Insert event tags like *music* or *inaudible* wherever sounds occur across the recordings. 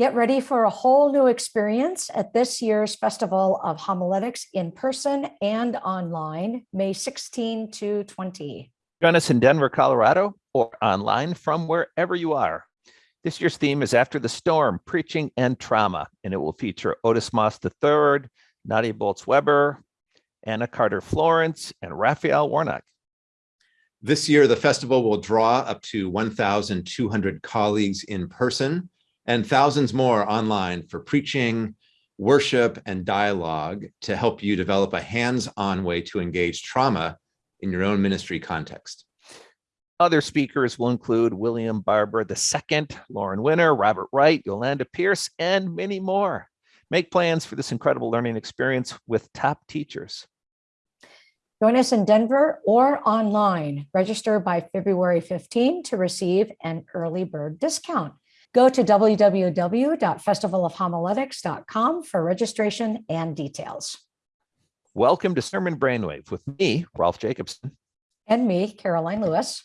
Get ready for a whole new experience at this year's Festival of Homiletics in person and online, May 16 to 20. Join us in Denver, Colorado, or online from wherever you are. This year's theme is After the Storm, Preaching and Trauma, and it will feature Otis Moss III, Nadia Bolz-Weber, Anna Carter Florence, and Raphael Warnock. This year, the festival will draw up to 1,200 colleagues in person and thousands more online for preaching, worship, and dialogue to help you develop a hands-on way to engage trauma in your own ministry context. Other speakers will include William Barber II, Lauren Winner, Robert Wright, Yolanda Pierce, and many more. Make plans for this incredible learning experience with top teachers. Join us in Denver or online. Register by February 15 to receive an early bird discount. Go to www.festivalofhomiletics.com for registration and details. Welcome to Sermon Brainwave with me, Rolf Jacobson. And me, Karoline Lewis.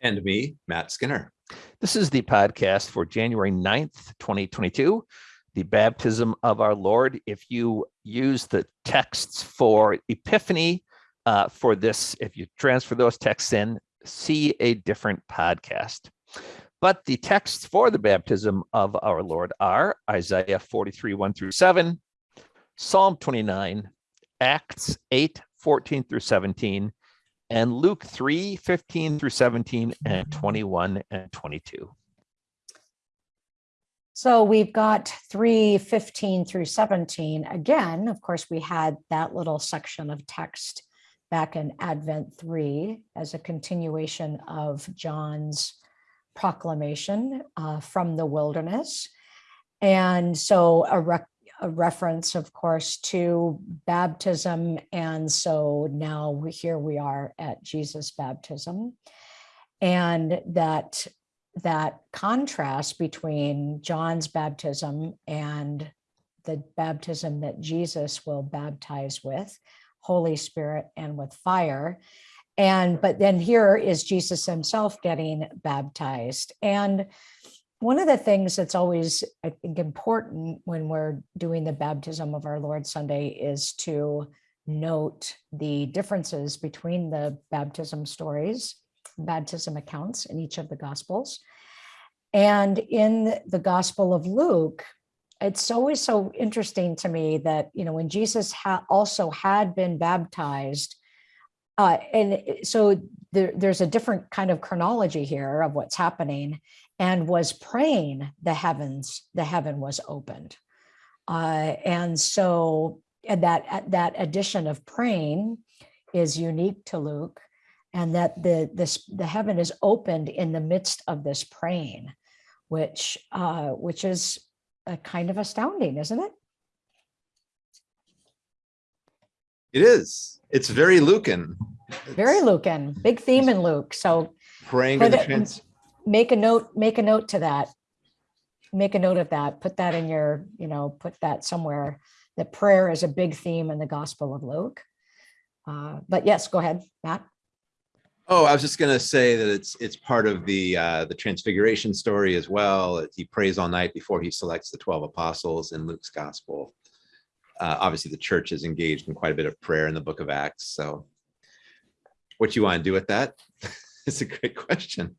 And me, Matt Skinner. This is the podcast for January 9th, 2022, the baptism of our Lord. If you use the texts for Epiphany, uh, for this, if you transfer those texts in, see a different podcast. But the texts for the baptism of our Lord are Isaiah 43, 1 through 7, Psalm 29, Acts 8, 14 through 17, and Luke 3, 15 through 17, and 21 and 22. So we've got 3, 15 through 17. Again, of course, we had that little section of text back in Advent 3 as a continuation of John's proclamation uh, from the wilderness. And so a, re a, reference, of course, to baptism. And so now here we are at Jesus' baptism. And that, that contrast between John's baptism and the baptism that Jesus will baptize with Holy Spirit and with fire. And but then here is Jesus himself getting baptized. And one of the things that's always, I think, important when we're doing the baptism of our Lord Sunday is to note the differences between the baptism stories, baptism accounts in each of the Gospels. And in the Gospel of Luke, it's always so interesting to me that, you know, when Jesus ha also had been baptized, uh, and so there, there's a different kind of chronology here of what's happening and was praying the heavens, the heaven was opened. Uh, and so and that, that addition of praying is unique to Luke and that the, this, the heaven is opened in the midst of this praying, which, uh, which is a kind of astounding, isn't it? It is. It's very Lucan. Very Lucan. Big theme in Luke. So praying in the trans make a note, make a note to that. Make a note of that. Put that in your, you know, put that somewhere. That prayer is a big theme in the Gospel of Luke. Uh, but yes, go ahead, Matt. Oh, I was just going to say that it's it's part of the uh, the transfiguration story as well. He prays all night before he selects the 12 apostles in Luke's gospel. Uh, obviously, the church is engaged in quite a bit of prayer in the book of Acts. So what you want to do with that? *laughs* it's a great question.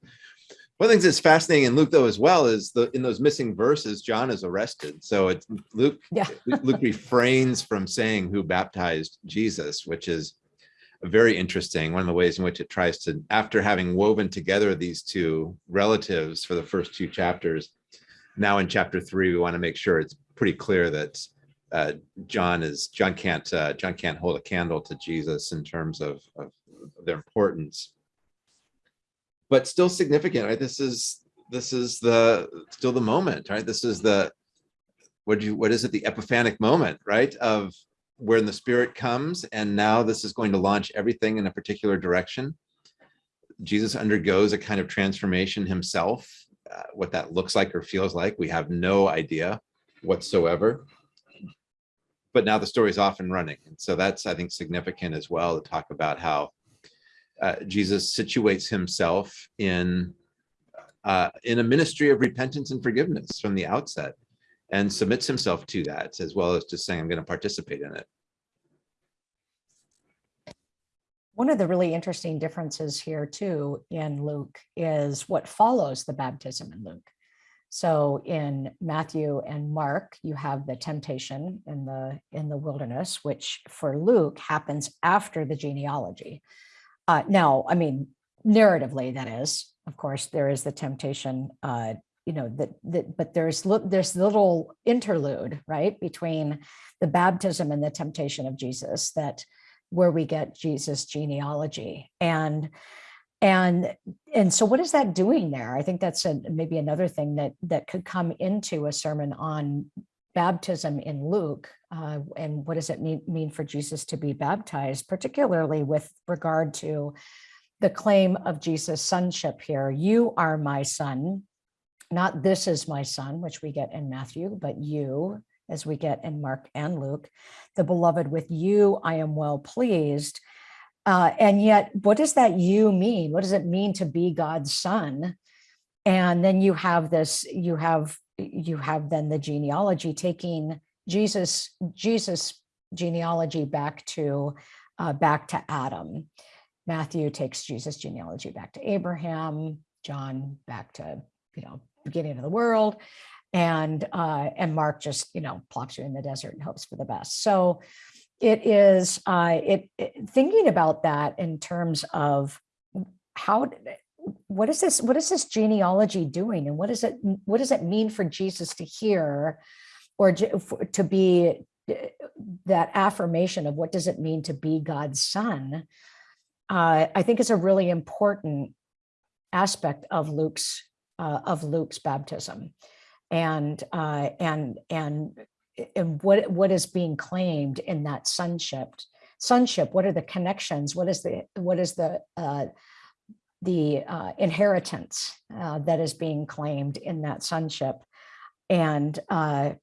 One of the things that's fascinating in Luke, though, as well, is the in those missing verses, John is arrested. So it's Luke, yeah. Luke refrains from saying who baptized Jesus, which is very interesting. One of the ways in which it tries to, after having woven together these two relatives for the first two chapters, now in chapter three, we want to make sure it's pretty clear that uh, John is John can't uh, John can't hold a candle to Jesus in terms of, of their importance, but still significant, right? This is this is the still the moment, right? This is the what do you what is it the epiphanic moment, right? Of when the spirit comes and now this is going to launch everything in a particular direction. Jesus undergoes a kind of transformation himself. Uh, what that looks like or feels like, we have no idea whatsoever. But now the story is off and running. And so that's, I think, significant as well to talk about how uh, Jesus situates himself in, uh, in a ministry of repentance and forgiveness from the outset and submits himself to that as well as just saying, I'm going to participate in it. One of the really interesting differences here too in Luke is what follows the baptism in Luke. So in Matthew and Mark, you have the temptation in the in the wilderness, which for Luke happens after the genealogy. Uh, now, I mean, narratively, that is, of course, there is the temptation, uh, you know, that, that but there's there's little interlude, right, between the baptism and the temptation of Jesus that where we get Jesus genealogy. And and and so what is that doing there? I think that's a, maybe another thing that that could come into a sermon on baptism in Luke uh, and what does it mean, mean for Jesus to be baptized, particularly with regard to the claim of Jesus' sonship here. You are my son, not this is my son, which we get in Matthew, but you, as we get in Mark and Luke, the beloved with you, I am well pleased. Uh, and yet, what does that you mean? What does it mean to be God's son? And then you have this, you have, you have then the genealogy taking Jesus, Jesus genealogy back to, uh, back to Adam. Matthew takes Jesus genealogy back to Abraham, John back to, you know, beginning of the world and uh, and Mark just you know plops you in the desert and hopes for the best. So it is uh, it, it thinking about that in terms of how what is this what is this genealogy doing? And what does it what does it mean for Jesus to hear or to be that affirmation of what does it mean to be God's son? Uh, I think is a really important aspect of Luke's uh, of Luke's baptism. And uh, and and and what what is being claimed in that sonship sonship? What are the connections? What is the what is the uh, the uh, inheritance uh, that is being claimed in that sonship? And uh,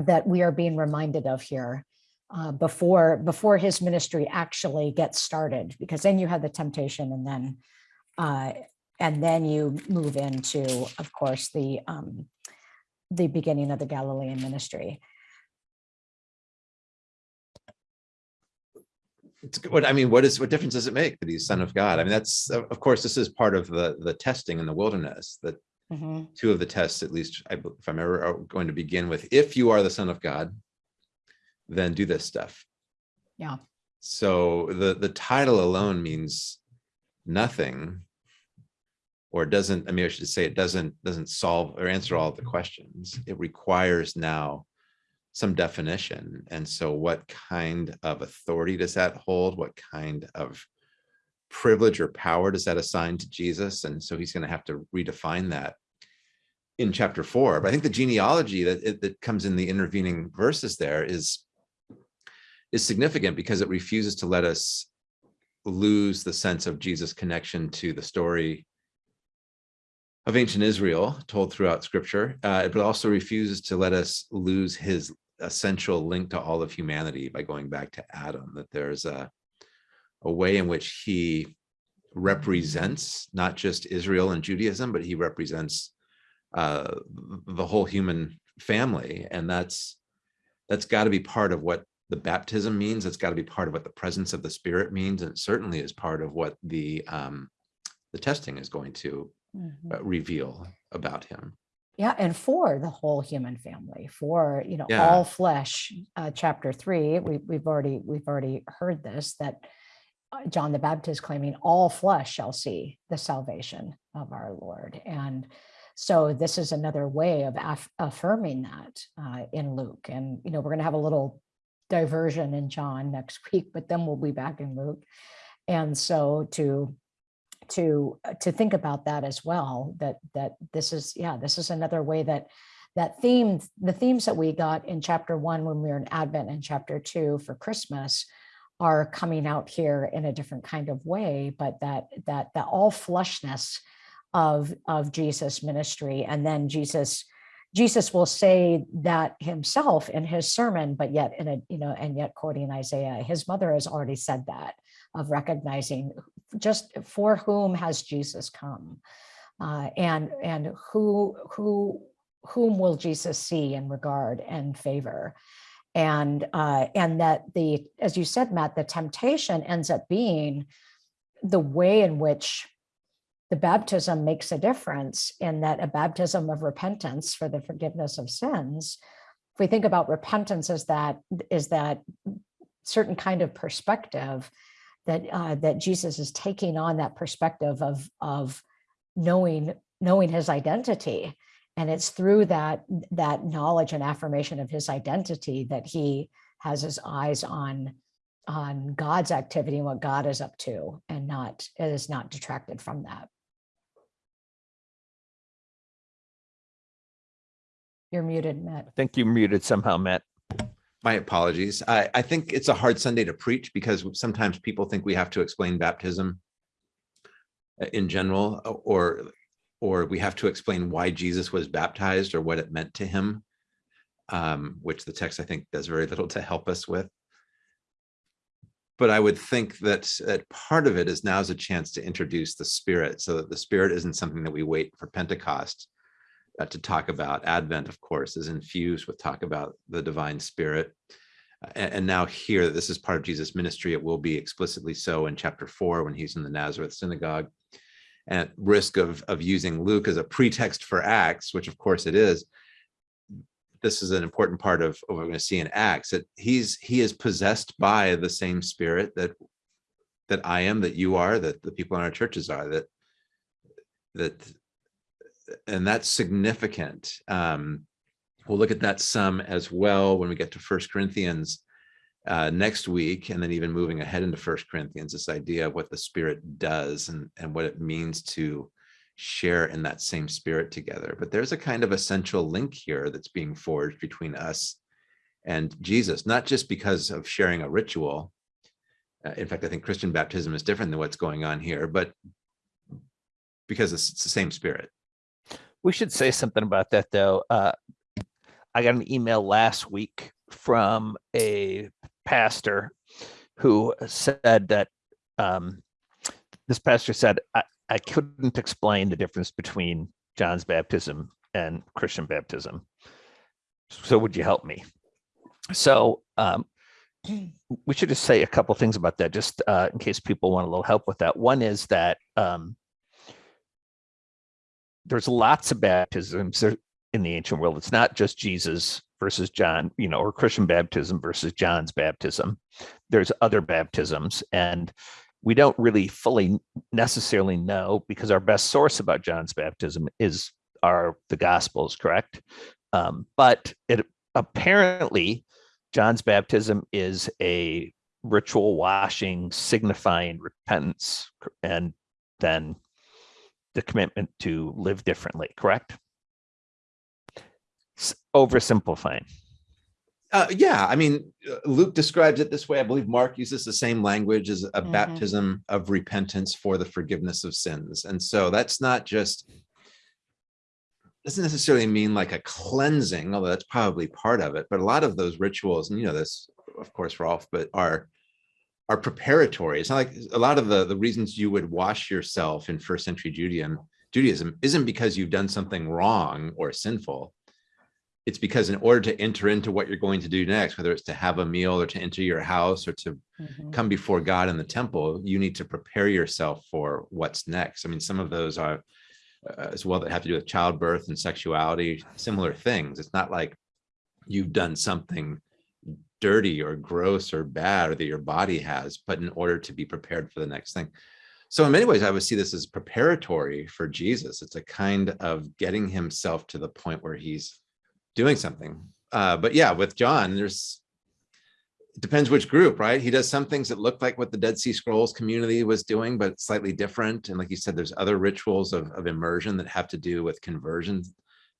that we are being reminded of here uh, before before his ministry actually gets started because then you have the temptation and then uh, and then you move into of course the um, the beginning of the Galilean ministry. What I mean, what is what difference does it make that he's son of God? I mean, that's of of course this is part of the the testing in the wilderness. That Mhm. two of the tests, at least, I if I'm ever are going to begin with, if you are the son of God, then do this stuff. Yeah. So the the title alone means nothing, or doesn't. I mean, I should say it doesn't doesn't solve or answer all the questions. It requires now some definition. And so, what kind of authority does that hold? What kind of privilege or power does that assign to Jesus? And so he's going to have to redefine that in chapter four. But I think the genealogy that it- that comes in the intervening verses there is is significant because it refuses to let us lose the sense of Jesus' connection to the story of ancient Israel told throughout scripture, uh, but also refuses to let us lose his essential link to all of humanity by going back to Adam, that there's a, a way in which he represents not just Israel and Judaism, but he represents uh, the whole human family. And that's that's got to be part of what the baptism means. It's got to be part of what the presence of the Spirit means, and it certainly is part of what the um, the testing is going to Mhm. uh, reveal about him. Yeah, and for the whole human family, for you know Yeah. all flesh. Uh, chapter three, we, we've already we've already heard this that uh, John the Baptist claiming all flesh shall see the salvation of our Lord, and so this is another way of aff- affirming that uh, in Luke. And you know we're going to have a little diversion in John next *laughs* week, but then we'll be back in Luke, and so to to uh, to think about that as well that that this is yeah this is another way that that theme the themes that we got in chapter one when we were in advent and chapter two for christmas are coming out here in a different kind of way but that that that all flushness of of jesus ministry. And then jesus jesus will say that himself in his sermon but yet in a you know and yet quoting isaiah his mother has already said that of recognizing just for whom has Jesus come? Uh, and and who who whom will Jesus see and regard and favor? And, uh, and that the, as you said, Matt, the temptation ends up being the way in which the baptism makes a difference in that a baptism of repentance for the forgiveness of sins. If we think about repentance as that, is that certain kind of perspective that, uh, that Jesus is taking on that perspective of, of knowing, knowing his identity. And it's through that, that knowledge and affirmation of his identity that he has his eyes on, on God's activity and what God is up to and not, is not detracted from that. You're muted, Matt. I think you muted somehow, Matt. My apologies. I, I think it's a hard Sunday to preach because sometimes people think we have to explain baptism uh, in general, uh, or, or we have to explain why Jesus was baptized or what it meant to him, um, which the text I think does very little to help us with. But I would think that, that part of it is now is a chance to introduce the Spirit so that the Spirit isn't something that we wait for Pentecost uh, to talk about. Advent, of course, is infused with talk about the divine spirit. Uh, And, now here, this is part of Jesus' ministry, it will be explicitly so in chapter four when he's in the Nazareth synagogue. And at risk of, of using Luke as a pretext for Acts, which of course it is, this is an important part of what we're going to see in Acts, that he's, he is possessed by the same spirit that, that I am, that you are, that the people in our churches are, that, that and that's significant. Um, we'll look at that some as well when we get to First Corinthians uh, next week, and then even moving ahead into First Corinthians, this idea of what the Spirit does and, and what it means to share in that same Spirit together. But there's a kind of essential link here that's being forged between us and Jesus, not just because of sharing a ritual. Uh, in fact, I think Christian baptism is different than what's going on here, but because it's, it's the same Spirit. We should say something about that, though. Uh, I got an email last week from a pastor who said that um, this pastor said, I, I couldn't explain the difference between John's baptism and Christian baptism. So would you help me? So um, we should just say a couple things about that, just uh, in case people want a little help with that. One is that um, there's lots of baptisms in the ancient world. It's not just Jesus versus John, you know, or Christian baptism versus John's baptism. There's other baptisms, and we don't really fully necessarily know because our best source about John's baptism is are the Gospels, correct? Um, but it apparently John's baptism is a ritual washing signifying repentance and then the commitment to live differently, correct? S- Oversimplifying. Uh, yeah, I mean, uh, Luke describes it this way. I believe Mark uses the same language as a Mhm. baptism of repentance for the forgiveness of sins. And so that's not just doesn't necessarily mean like a cleansing, although that's probably part of it. But a lot of those rituals, and you know this, of course, Rolf, but are are preparatory. It's not like a lot of the the reasons you would wash yourself in first century Judaism Judaism isn't because you've done something wrong or sinful. It's because in order to enter into what you're going to do next, whether it's to have a meal or to enter your house or to Mhm. come before God in the temple, you need to prepare yourself for what's next. I mean, some of those are uh, as well that have to do with childbirth and sexuality, similar things. It's not like you've done something dirty or gross or bad or that your body has, but in order to be prepared for the next thing. So in many ways, I would see this as preparatory for Jesus. It's a kind of getting himself to the point where he's doing something. Uh, but yeah, with John, there's it depends which group, right? He does some things that look like what the Dead Sea Scrolls community was doing, but slightly different. And like you said, there's other rituals of, of immersion that have to do with conversion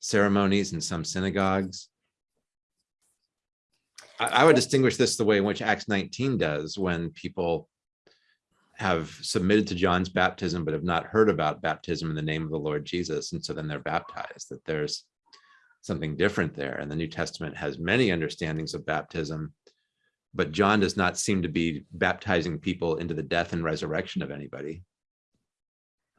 ceremonies in some synagogues. I, would distinguish this the way in which Acts 19 does when people have submitted to John's baptism, but have not heard about baptism in the name of the Lord Jesus. And so then they're baptized, that there's something different there. And the New Testament has many understandings of baptism, but John does not seem to be baptizing people into the death and resurrection of anybody.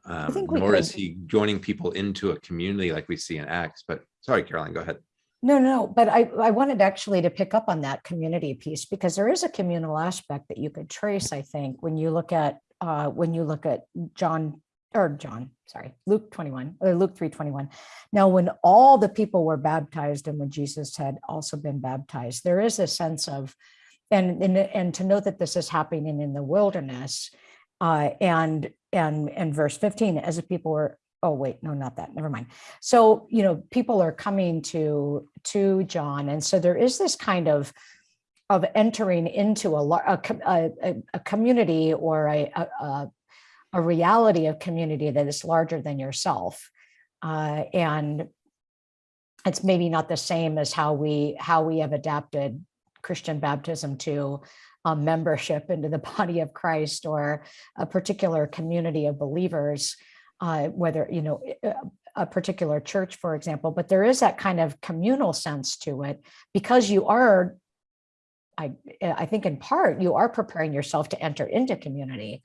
Um, nor is he joining people into a community like we see in Acts, but sorry, Karoline, go ahead. No, no, but I, I wanted actually to pick up on that community piece because there is a communal aspect that you could trace, I think, when you look at, uh, when you look at John, or John, sorry, Luke 21, or Luke 321. Now, when all the people were baptized and when Jesus had also been baptized, there is a sense of, and, and, and to note that this is happening in the wilderness, uh, and, and, and verse 15, as the people were, oh, wait, no, not that, never mind. So, you know, people are coming to, to John. And so there is this kind of, of entering into a, a, a, a- community or a, a, a- reality of community that is larger than yourself. Uh, and it's maybe not the same as how we, how we have adapted Christian baptism to a membership into the *laughs* body of Christ or a particular community of believers uh, whether, you know, a- a particular church, for example, but there is that kind of communal sense to it because you are, I, I think in part, you are preparing yourself to enter into community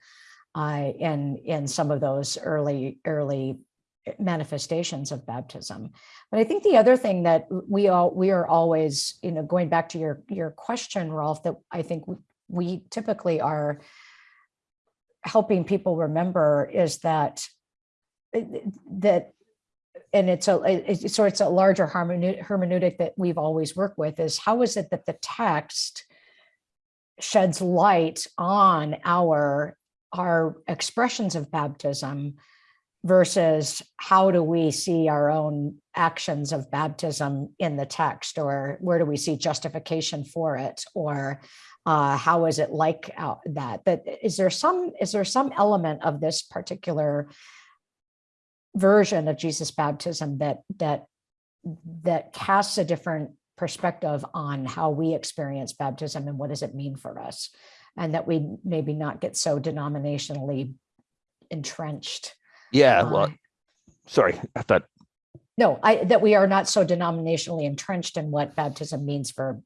uh, in, in some of those early, early manifestations of baptism. But I think the other thing that we all, we are always, you know, going back to your, your question, Rolf, that I think we typically are helping people remember is that that and it's a it's so it's a larger hermeneutic that we've always worked with is how is it that the text sheds light on our our expressions of baptism versus how do we see our own actions of baptism in the text or where do we see justification for it or uh, how is it like that that is there some is there some element of this particular version of Jesus baptism that that that casts a different perspective on how we experience baptism and what does it mean for us. And that we maybe not get so denominationally entrenched. Yeah, well, uh, sorry, I thought, no i that we are not so denominationally entrenched in what baptism means for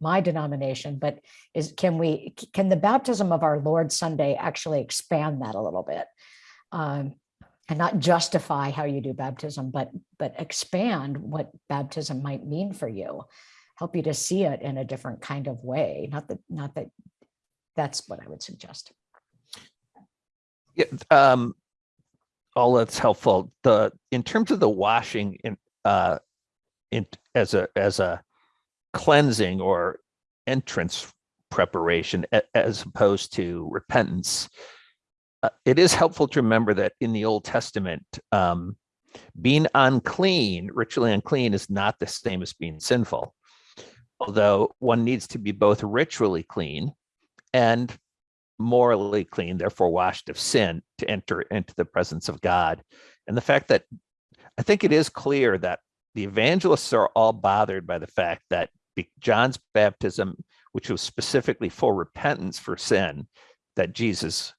my denomination but is can we can the baptism of our lord sunday actually expand that a little bit? Um, and not justify how you do baptism but but expand what baptism might mean for you help you to see it in a different kind of way not that not that that's what i would suggest yeah, um, all that's helpful. The, in terms of the washing in, uh, in, as a, as a cleansing or entrance preparation as opposed to repentance. Uh, It is helpful to remember that in the Old Testament, um, being unclean, ritually unclean is not the same as being sinful. Although one needs to be both ritually clean and morally clean, therefore washed of sin to enter into the presence of God. And the fact that I think it is clear that the evangelists are all bothered by the fact that John's baptism, which was specifically for repentance for sin, that Jesus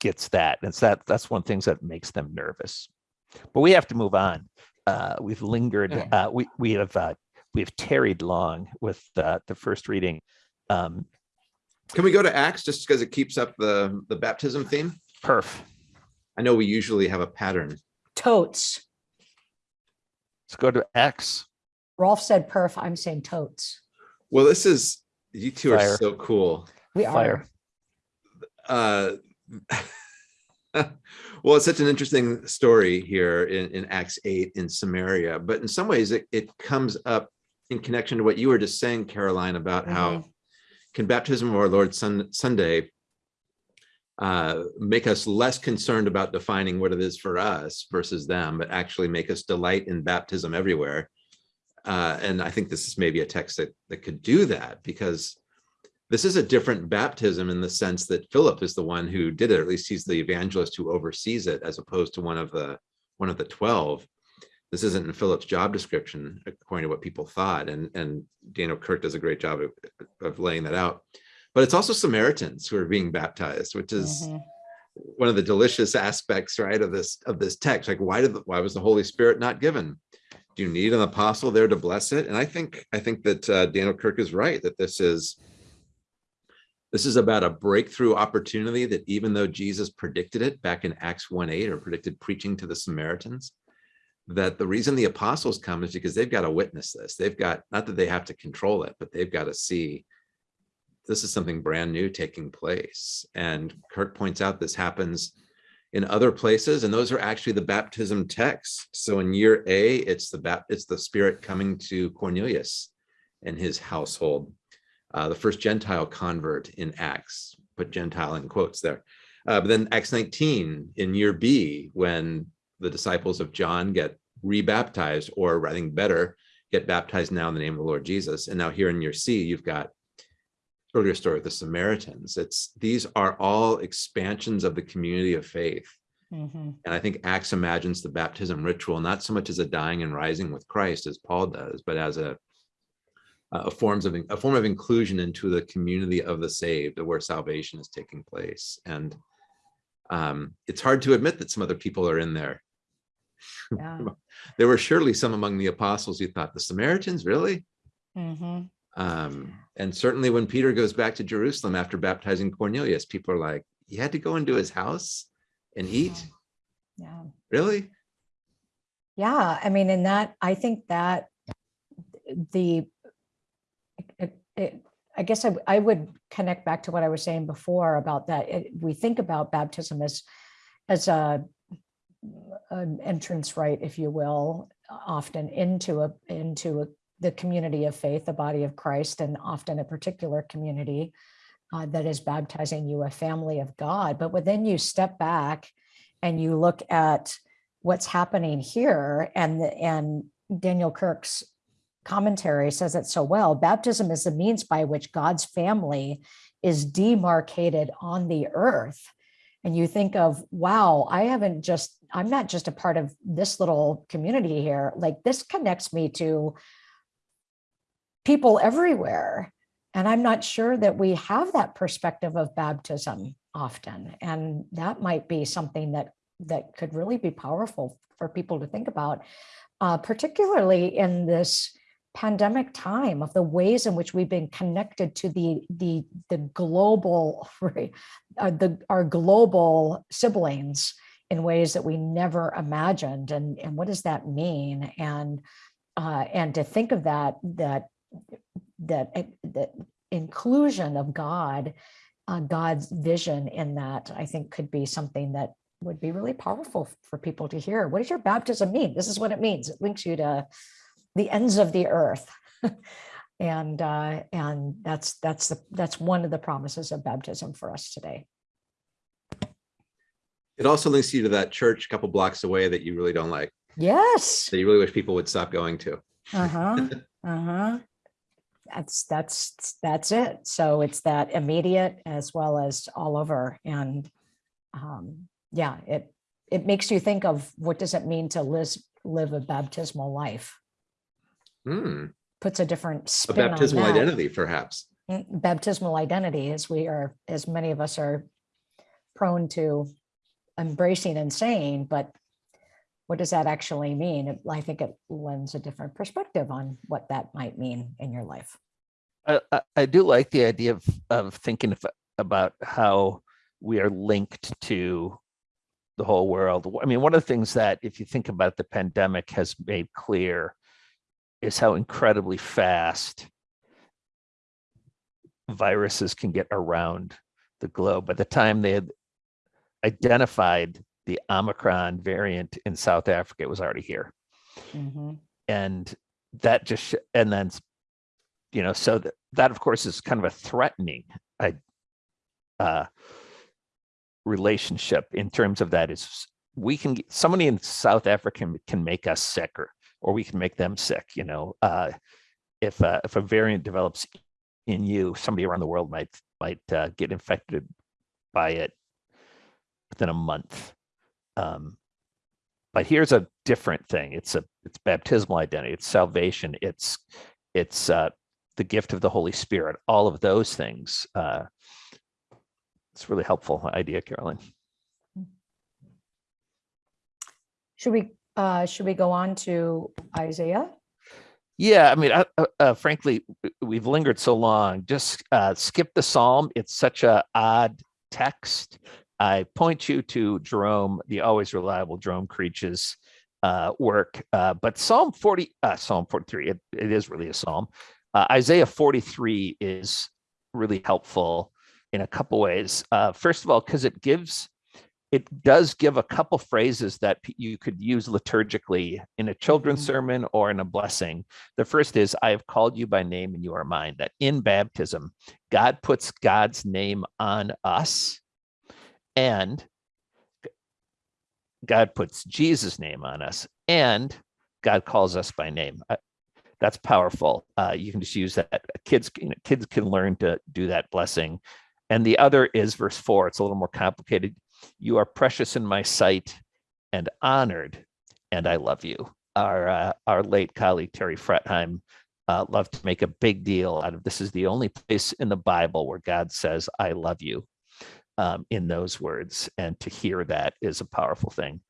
gets that. And it's that that's one of the things that makes them nervous. But we have to move on. Uh, we've lingered, Yeah. uh, we, we have, uh, we've tarried long with uh, the first reading. Um, Can we go to Acts just because it keeps up the, the baptism theme? perf. I know we usually have a pattern. totes Let's go to Acts. rolf said perf i'm saying totes Well, this is, you two are so cool. we Fire. are Uh, *laughs* well, it's such an interesting story here in, in Acts 8 in Samaria, but in some ways it, it comes up in connection to what you were just saying, Karoline, about how can baptism of our Lord Sun, Sunday uh, make us less concerned about defining what it is for us versus them, but actually make us delight in baptism everywhere. Uh, and I think this is maybe a text that, that could do that because this is a different baptism in the sense that Philip is the one who did it, or at least he's the evangelist who oversees it, as opposed to one of the one of the 12. This isn't in Philip's job description, according to what people thought. And, and Daniel Kirk does a great job of, of laying that out. But it's also Samaritans who are being baptized, which is Mhm. one of the delicious aspects, right, of this of this text. Like, why did the, why was the Holy Spirit not given? Do you need an apostle there to bless it? And I think I think that uh, Daniel Kirk is right that this is This is about a breakthrough opportunity that even though Jesus predicted it back in Acts 1:8 or predicted preaching to the Samaritans, that the reason the apostles come is because they've got to witness this. They've got, not that they have to control it, but they've got to see this is something brand new taking place. And Kirk points out this happens in other places, and those are actually the baptism texts. So in year A, it's the it's the Spirit coming to Cornelius and his household. Uh, the first Gentile convert in Acts, put Gentile in quotes there. Uh, but then Acts 19 in year B, when the disciples of John get rebaptized, or I think better, get baptized now in the name of the Lord Jesus. And now here in year C, you've got earlier story with the Samaritans. It's these are all expansions of the community of faith. Mhm. And I think Acts imagines the baptism ritual not so much as a dying and rising with Christ as Paul does, but as a a forms of a form of inclusion into the community of the saved, where salvation is taking place. And um, it's hard to admit that some other people are in there. Yeah. *laughs* There were surely some among the apostles who thought the Samaritans, really? Mhm. Um, and certainly when Peter goes back to Jerusalem after baptizing Cornelius, people are like, you had to go into his house and eat? Yeah. Really? Yeah, I mean, in that, I think that the, it, I guess I, I would connect back to what I was saying before about that. It- We think about baptism as, as a, an entrance rite, if you will, often into a, into a, the community of faith, the body of Christ, and often a particular community uh, that is baptizing you a family of God. But then you step back and you look at what's happening here and the- and Daniel Kirk's commentary says it so well baptism is the means by which God's family is demarcated on the earth. And you think of wow I haven't just I'm not just a part of this little community here. Like this connects me to people everywhere. And I'm not sure that we have that perspective of baptism often. And that might be something that that could really be powerful for people to think about, uh, particularly in this pandemic time of the ways in which we've been connected to the the the global *laughs* uh, the our global siblings in ways that we never imagined and and what does that mean and uh, and to think of that that that eh, that inclusion of God uh, God's vision in that I think could be something that would be really powerful for people to hear. What does your baptism mean? This is what it means. It links you to the ends of the earth. *laughs* and uh, and that's that's the that's one of the promises of baptism for us today. It also links you to that church a couple blocks away that you really don't like, Yes. that you really wish people would stop going to. Uh-huh. *laughs* Uh-huh. That's that's that's it. So it's that immediate as well as all over. And um, yeah, it it makes you think of what does it mean to live live a baptismal life? Hmm, Puts a different a spin on baptismal that. identity, perhaps. Mm, Baptismal identity, as we are, as many of us are prone to embracing and saying, but what does that actually mean? I think it lends a different perspective on what that might mean in your life. I, I, I do like the idea of, of thinking of, about how we are linked to the whole world. I mean, one of the things that, if you think about the pandemic has made clear is how incredibly fast viruses can get around the globe. By the time they had identified the Omicron variant in South Africa, it was already here Mhm. and that just and then you know so that that of course is kind of a threatening I, uh relationship in terms of that is we can get somebody in south africa can, can make us sicker or we can make them sick you know uh if uh, if a variant develops in you somebody around the world might might uh, get infected by it within a month. Um but here's a different thing. It's a it's baptismal identity. It's salvation. It's it's uh the gift of the holy spirit. All of those things uh it's really helpful idea Karoline. Should we, uh, should we go on to Isaiah? Yeah, I mean, uh, uh, uh, frankly, we've lingered so long. Just uh, skip the psalm. It's such a odd text. I point you to Jerome, the always reliable Jerome Creach's uh, work. Uh, but Psalm 40, uh, Psalm 43, it, it is really a psalm. Uh, Isaiah 43 is really helpful in a couple ways. Uh, first of all, because it gives it does give a couple phrases that you could use liturgically in a children's Mhm. sermon or in a blessing. The first is, I have called you by name and you are mine. That in baptism, God puts God's name on us and God puts Jesus' name on us and God calls us by name. That's powerful. Uh, you can just use that. Kids, you know, kids can learn to do that blessing. And the other is verse four. It's a little more complicated. You are precious in my sight and honored, and I love you. Our uh, our late colleague Terry Fretheim uh, loved to make a big deal out of this. Is the only place in the Bible where God says, "I love you," um, in those words, and to hear that is a powerful thing.